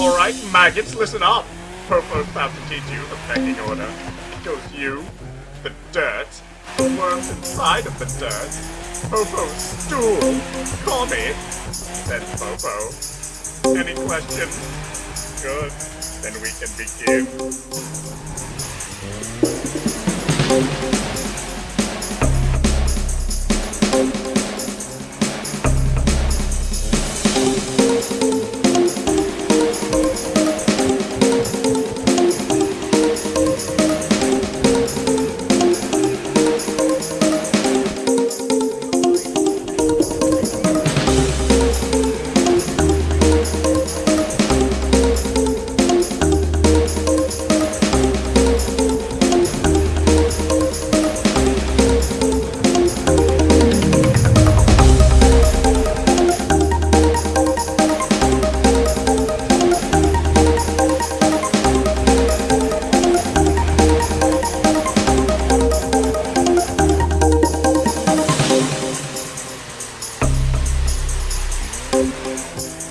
Alright, maggots, listen up. Popo's about to teach you the pecking order. It goes you, the dirt, the worms inside of the dirt, Popo's stool, Kami, then Popo. Any questions? Good. Then we can begin. Thank